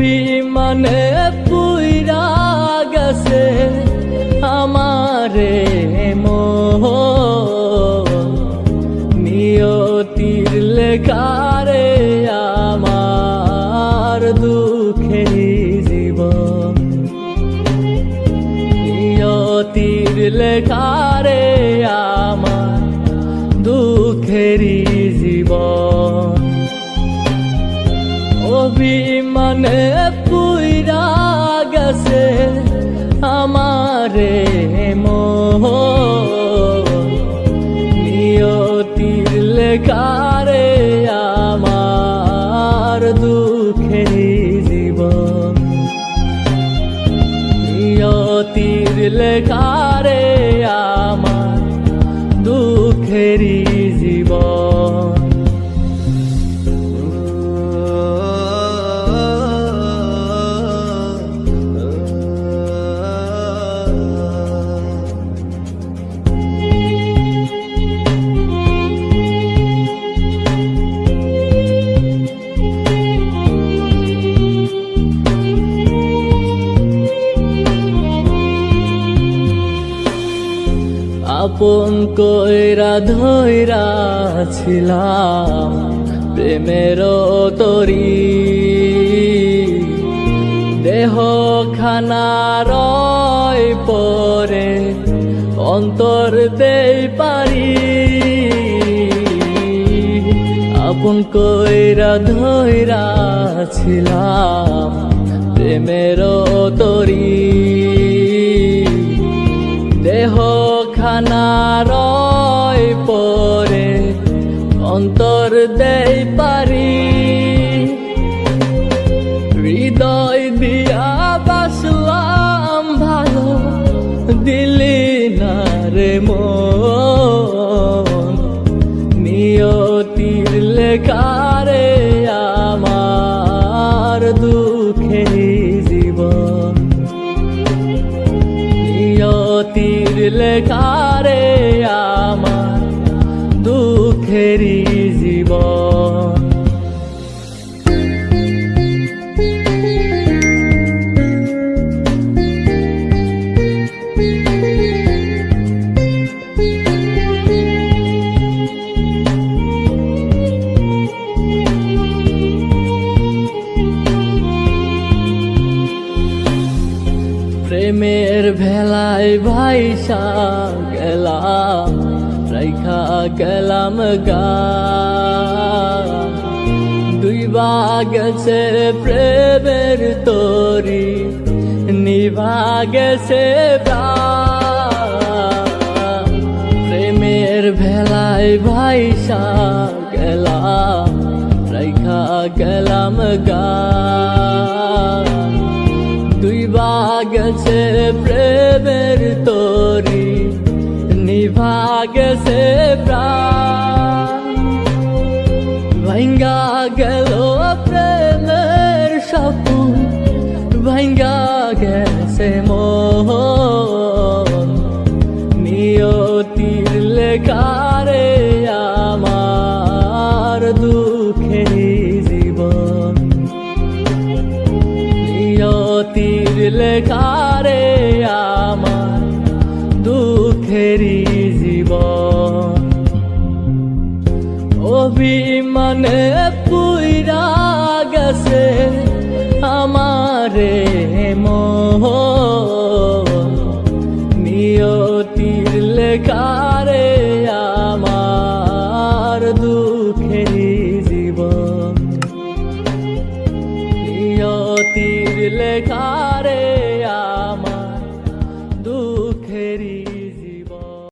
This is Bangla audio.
বিমানে পুইরা গেছে আমারে মো নিয়তির লেখারে আমার দুঃখে জীবন। নিয়তির লেখারে আমার দুঃখেরই জীবন। অভিমানে পুইরা গেছে আমারে মোহ। নিয়তির লেখারে আমার দুঃখের জীবন। নিয়তির লেখারে আমার দুঃখের জীবন। আপন কইরা ধইরা ছিলাম প্রেমের তরি। দেহ খানা রয় পরে অন্তর দেই পারি। আপন কইরা ধইরা ছিলাম প্রেমের তরি। দেহ খানা রয় পরে অন্তর দেই পারি। হৃদয় দিয়া বাসলাম ভালো, দিলি না রে মন। নিয়তির লেখারে আমার দুঃখে লেখারে আমার দুঃখেরই জীবন। প্রেমের ভেলায় ভাইসা গেলাম, রাইখা গেলাম গা দুই গেছে প্রেমের তরি, নিভা গেছে প্রাণ। প্রেমের ভেলায় ভাইসা গেলাম, রাইখা গেলাম গা গেছে প্রেমের তরি নিভা গেছে প্রাণ। ভাঙ্গা গেল প্রেমের লেখারে আমার দুঃখেরই জীবন। অভিমানে পুইরা গেছে আমারে নিয়তির লেখারে আমার দুঃখের